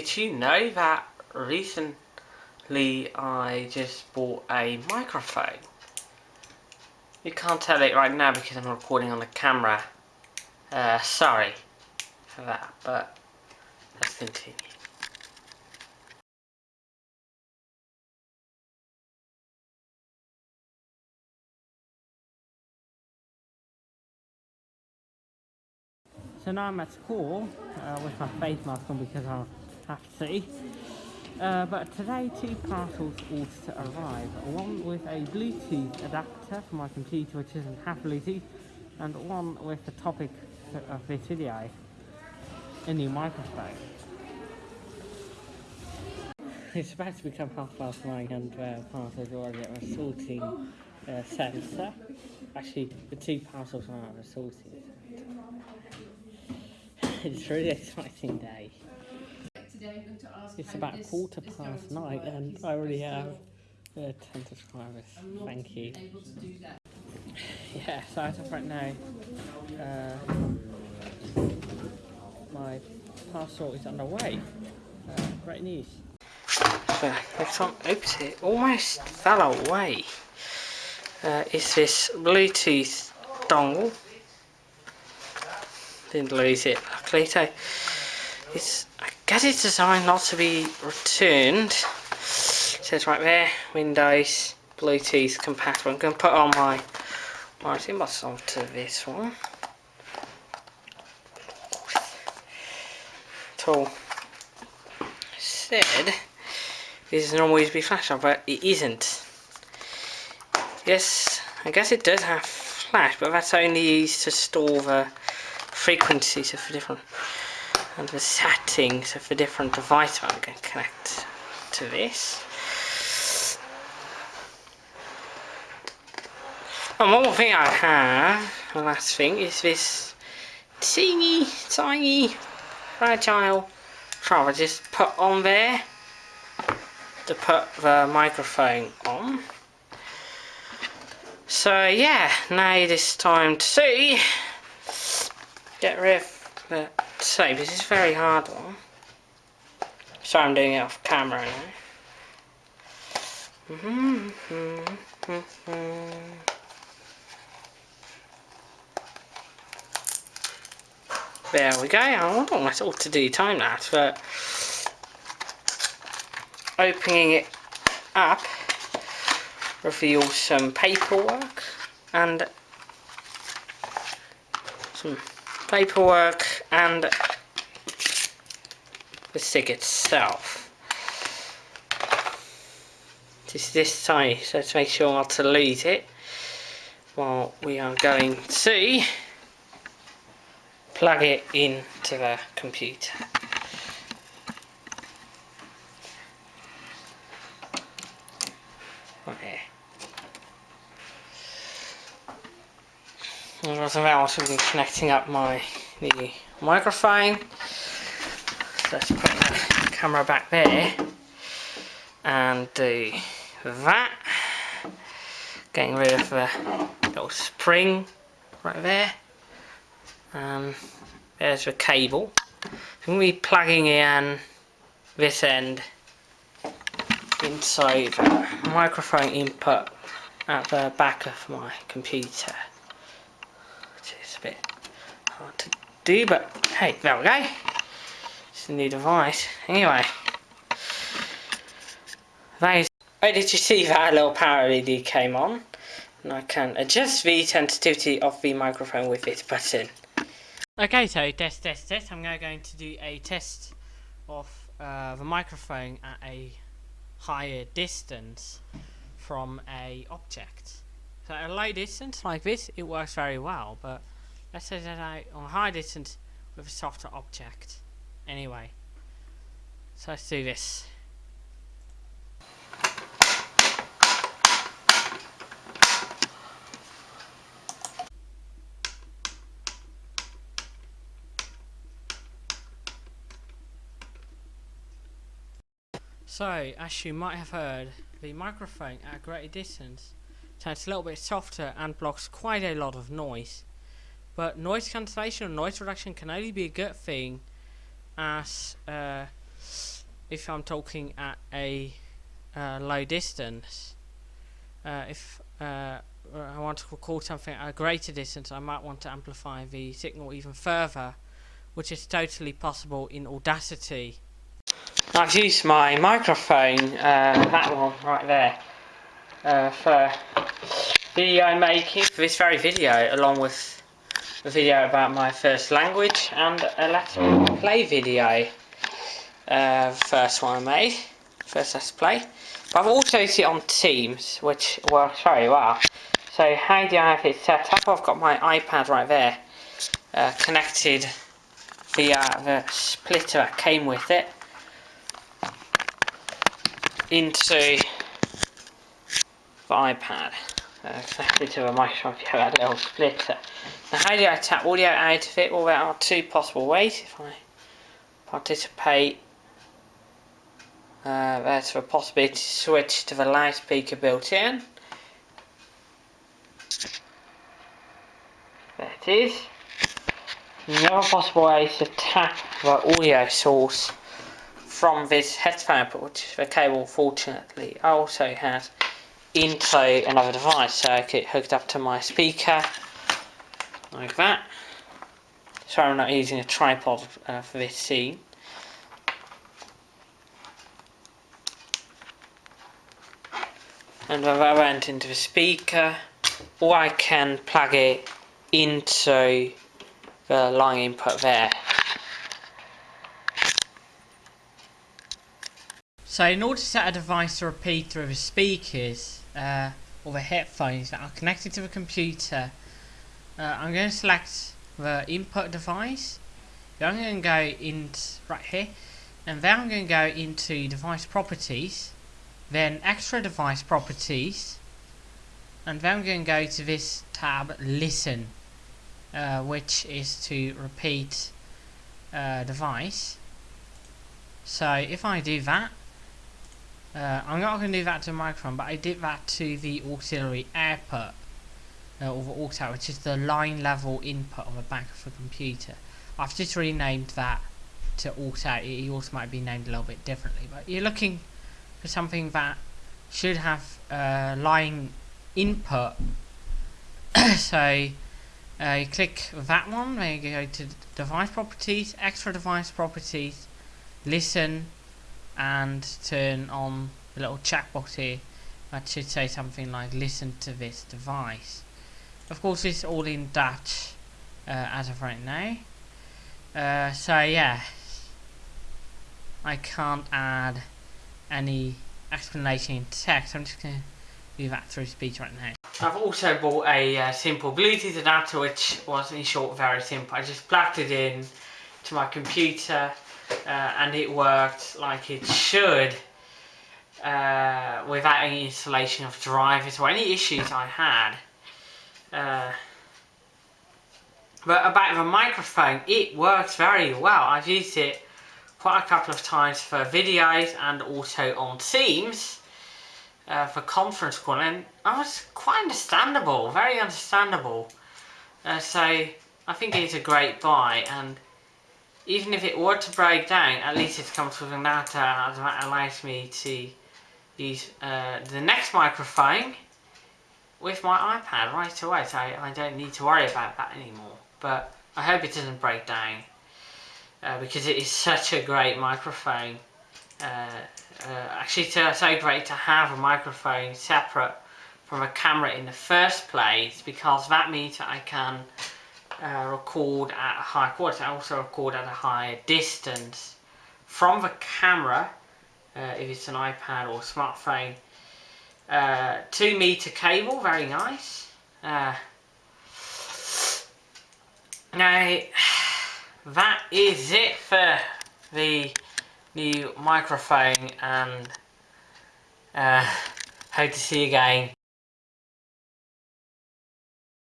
did you know that recently I just bought a microphone? You can't tell it right now because I'm recording on the camera. Uh, sorry for that, but let's continue. So now I'm at school uh, with my face mask on because I have to. Uh, but today two parcels ought to arrive. One with a Bluetooth adapter for my computer which isn't half Bluetooth and one with the topic of this video, a new microphone. It's about to become half past nine and uh, parcels already at a sorting uh, centre. Actually, the two parcels are at sorting it's a really exciting day. It's about quarter past nine and I already have uh, 10 subscribers. Thank you. Yeah, so as of right now, uh, my parcel is underway. Uh, great news. So, next time opens it, almost fell away. Uh, is this Bluetooth dongle didn't lose it luckily so it's I guess it's designed not to be returned. It says right there Windows Bluetooth compatible. I'm going to put on my writing box onto this one. Tool. Said this is normally to be flash but it isn't. Yes I guess it does have flash but that's only used to store the frequencies of different and the settings of the different devices I'm going to connect to this. And one more thing I have, the last thing, is this teeny tiny fragile trap I just put on there to put the microphone on. So yeah, now it is time to see get rid of the tape. This is very hard one. So I'm doing it off camera now. Mm-hmm. There we go. I know what to do time lapse, but opening it up reveals some paperwork and some paperwork and the SIG itself. Just this tiny, so to make sure not to lose it while we are going to plug it into the computer. Okay. And as well, also be connecting up my the microphone. Let's put the camera back there and do that. Getting rid of the little spring right there. Um, there's the cable. I'm going to be plugging in this end inside the microphone input at the back of my computer It's a bit hard to do, but hey, there we go. It's a new device. Anyway, that is. Oh, did you see that little power LED came on? And I can adjust the sensitivity of the microphone with this button. Okay, so test, test, test. I'm now going to do a test of uh, the microphone at a higher distance from a object. So at a low distance like this, it works very well, but Let's set it out on high distance with a softer object. Anyway, so let's do this. So, as you might have heard, the microphone at a greater distance sounds a little bit softer and blocks quite a lot of noise. But noise cancellation or noise reduction can only be a good thing as uh, if I'm talking at a uh, low distance. Uh, if uh, I want to record something at a greater distance, I might want to amplify the signal even further, which is totally possible in Audacity. I've used my microphone, uh, that one right there, uh, for video making for this very video, along with video about my first language and a Let's Play video. Uh, first one I made, first Let's Play. But I've also used it on Teams, which works sorry, well. So how do I have it set up? I've got my iPad right there, uh, connected via the splitter that came with it into the iPad. Uh, to a microphone via a little splitter. Now how do I tap audio out of it? Well there are two possible ways if I participate uh, there's a possibility to switch to the loudspeaker built in. There it is. another other possible way is to tap the audio source from this headphone which the cable fortunately also has into another device so I get hooked up to my speaker like that. Sorry I'm not using a tripod uh, for this scene. and I went into the speaker or I can plug it into the line input there. So in order to set a device to repeat through the speakers uh, or the headphones that are connected to the computer, uh, I'm going to select the input device. Then I'm going to go in right here. And then I'm going to go into device properties then extra device properties. And then I'm going to go to this tab listen uh, which is to repeat uh, device. So if I do that uh, I'm not going to do that to the microphone but I did that to the auxiliary output uh, or the aux which is the line level input on the back of the computer. I've just renamed that to aux out it also might be named a little bit differently but you're looking for something that should have uh, line input. So uh, you click that one then you go to device properties extra device properties listen and turn on the little chat box here that should say something like listen to this device of course it's all in Dutch uh, as of right now uh, so yeah I can't add any explanation in text. I'm just going to do that through speech right now. I've also bought a uh, simple Bluetooth adapter which was in short very simple. I just plugged it in to my computer uh, and it worked like it should uh, without any installation of drivers or any issues I had. Uh, but about the microphone, it works very well. I've used it quite a couple of times for videos and also on Teams uh, for conference calling and I was quite understandable, very understandable. Uh, so I think it's a great buy and even if it were to break down, at least it comes with an adapter that allows me to use uh, the next microphone with my iPad right away so I don't need to worry about that anymore. But I hope it doesn't break down uh, because it is such a great microphone. Uh, uh, actually, it's so great to have a microphone separate from a camera in the first place because that means that I can uh, record at a high quality. Also record at a higher distance from the camera, uh, if it's an iPad or smartphone. Uh, two meter cable, very nice. Uh, now, that is it for the new microphone and uh, hope to see you again